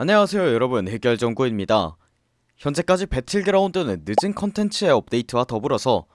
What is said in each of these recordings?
안녕하세요 여러분. 해결정구입니다. 현재까지 배틀그라운드는 늦은 컨텐츠의 업데이트와 더불어서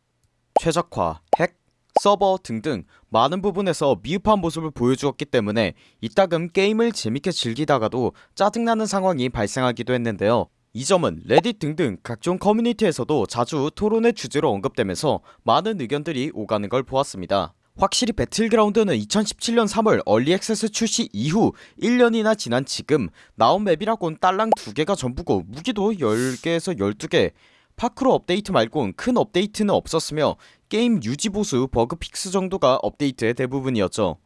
최적화, 핵, 서버 등등 많은 부분에서 미흡한 모습을 보여주었기 때문에 이따금 게임을 재밌게 즐기다가도 짜증나는 상황이 발생하기도 했는데요. 이 점은 레딧 등등 각종 커뮤니티에서도 자주 토론의 주제로 언급되면서 많은 의견들이 오가는 걸 보았습니다 확실히 배틀그라운드는 2017년 3월 early access 출시 이후 1년이나 지난 지금 나온 맵이라곤 딸랑 2개가 전부고 무기도 10개에서 12개. 파쿠르 업데이트 말곤 큰 업데이트는 없었으며 게임 유지보수 bug fix 정도가 업데이트의 대부분이었죠.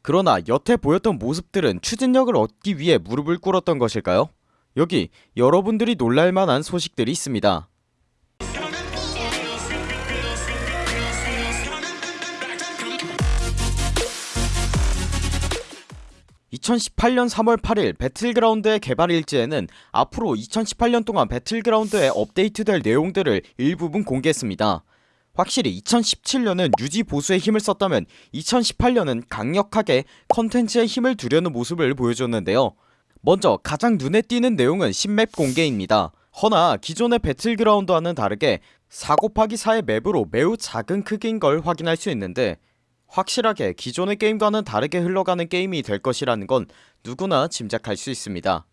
그러나 여태 보였던 모습들은 추진력을 얻기 위해 무릎을 꿇었던 것일까요? 여기 여러분들이 놀랄만한 소식들이 있습니다 2018년 3월 8일 배틀그라운드의 개발 일지에는 앞으로 2018년 동안 배틀그라운드에 업데이트될 내용들을 일부분 공개했습니다. 확실히 2017년은 유지 보수에 힘을 썼다면 2018년은 강력하게 컨텐츠에 힘을 두려는 모습을 보여줬는데요. 먼저 가장 눈에 띄는 내용은 신맵 공개입니다. 허나 기존의 배틀그라운드와는 다르게 4 곱하기 4의 맵으로 매우 작은 크기인 걸 확인할 수 있는데 확실하게 기존의 게임과는 다르게 흘러가는 게임이 될 것이라는 건 누구나 짐작할 수 있습니다.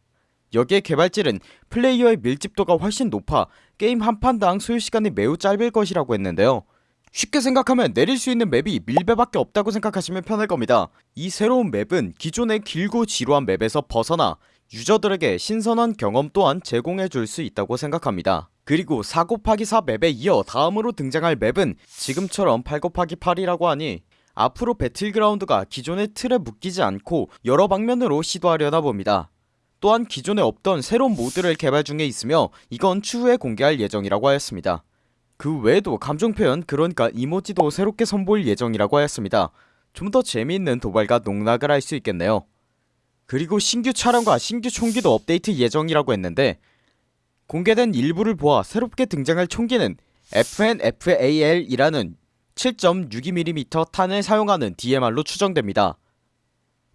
여기에 개발진은 플레이어의 밀집도가 훨씬 높아 게임 한 판당 소요시간이 매우 짧을 것이라고 했는데요. 쉽게 생각하면 내릴 수 있는 맵이 밀배밖에 없다고 생각하시면 편할 겁니다. 이 새로운 맵은 기존의 길고 지루한 맵에서 벗어나 유저들에게 신선한 경험 또한 제공해줄 수 있다고 생각합니다. 그리고 4 곱하기 4 맵에 이어 다음으로 등장할 맵은 지금처럼 8 곱하기 8이라고 하니 앞으로 배틀그라운드가 기존의 틀에 묶이지 않고 여러 방면으로 시도하려나 봅니다. 또한 기존에 없던 새로운 모드를 개발 중에 있으며 이건 추후에 공개할 예정이라고 하였습니다. 그 외에도 감정표현 그러니까 이모지도 새롭게 선보일 예정이라고 하였습니다. 좀 더 재미있는 도발과 농락을 할 수 있겠네요. 그리고 신규 차량과 신규 총기도 업데이트 예정이라고 했는데 공개된 일부를 보아 새롭게 등장할 총기는 FN FAL이라는 7.62mm 탄을 사용하는 DMR로 추정됩니다.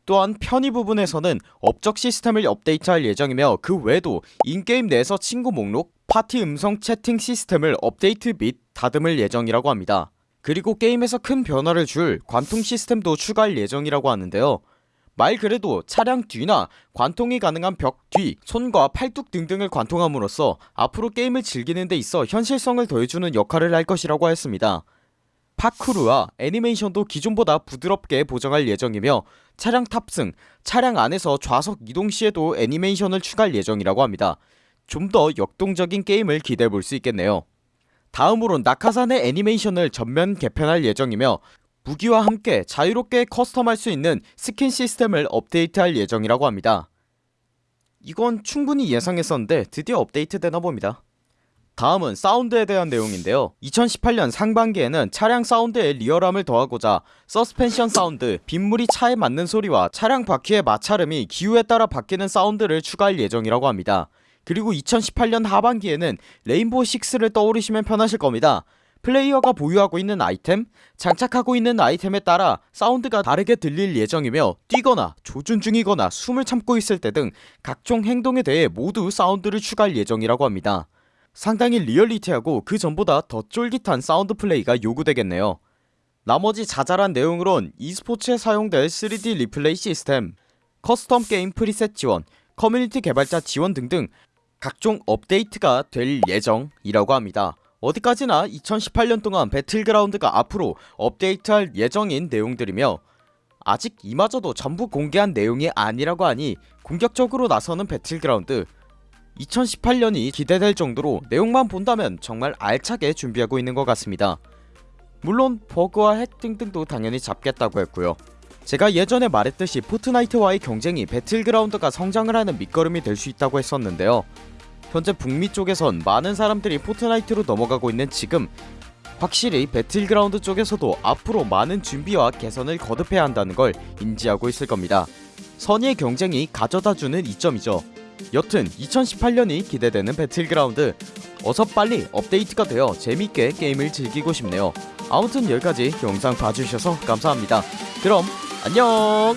또한 편의 부분에서는 업적 시스템을 업데이트할 예정이며 그 외에도 in-game 내에서 친구 목록, 파티 음성 채팅 시스템을 업데이트 및 다듬을 예정이라고 합니다. 그리고 게임에서 큰 변화를 줄 관통 시스템도 추가할 예정이라고 하는데요. 말 그대로 차량 뒤나 관통이 가능한 벽 뒤, 손과 팔뚝 등등을 관통함으로써 앞으로 게임을 즐기는 데 있어 현실성을 더해주는 역할을 할 것이라고 했습니다 파쿠르와 애니메이션도 기존보다 부드럽게 보정할 예정이며 차량 탑승, 차량 안에서 좌석 이동 시에도 애니메이션을 추가할 예정이라고 합니다. 좀 더 역동적인 게임을 기대해볼 수 있겠네요. 다음으론 낙하산의 애니메이션을 전면 개편할 예정이며 무기와 함께 자유롭게 custom할 수 있는 스킨 시스템을 업데이트할 예정이라고 합니다. 이건 충분히 예상했었는데 드디어 업데이트 되나 봅니다 다음은 사운드에 대한 내용인데요. 2018년 상반기에는 차량 사운드에 리얼함을 더하고자 서스펜션 사운드, 빗물이 차에 맞는 소리와 차량 바퀴의 마찰음이 기후에 따라 바뀌는 사운드를 추가할 예정이라고 합니다. 그리고 2018년 하반기에는 레인보우 6를 떠오르시면 편하실 겁니다. 플레이어가 보유하고 있는 아이템, 장착하고 있는 아이템에 따라 사운드가 다르게 들릴 예정이며 뛰거나 조준 중이거나 숨을 참고 있을 때 등 각종 행동에 대해 모두 사운드를 추가할 예정이라고 합니다 상당히 리얼리티하고 그 전보다 더 쫄깃한 사운드 플레이가 요구되겠네요. 나머지 자잘한 내용으론 e스포츠에 사용될 3D 리플레이 시스템 custom 게임 preset 지원 커뮤니티 개발자 지원 등등 각종 업데이트가 될 예정이라고 합니다. 어디까지나 2018년 동안 배틀그라운드가 앞으로 업데이트할 예정인 내용들이며 아직 이마저도 전부 공개한 내용이 아니라고 하니 공격적으로 나서는 배틀그라운드 2018년이 기대될 정도로 내용만 본다면 정말 알차게 준비하고 있는 것 같습니다. 물론 버그와 핵 등등도 당연히 잡겠다고 했고요. 제가 예전에 말했듯이 포트나이트와의 경쟁이 배틀그라운드가 성장을 하는 밑거름이 될 수 있다고 했었는데요. 현재 북미 쪽에선 많은 사람들이 포트나이트로 넘어가고 있는 지금 확실히 배틀그라운드 쪽에서도 앞으로 많은 준비와 개선을 거듭해야 한다는 걸 인지하고 있을 겁니다. 선의의 경쟁이 가져다주는 이점이죠 여튼 2018년이 기대되는 배틀그라운드. 어서 빨리 업데이트가 되어 재밌게 게임을 즐기고 싶네요. 아무튼 여기까지 영상 봐주셔서 감사합니다. 그럼 안녕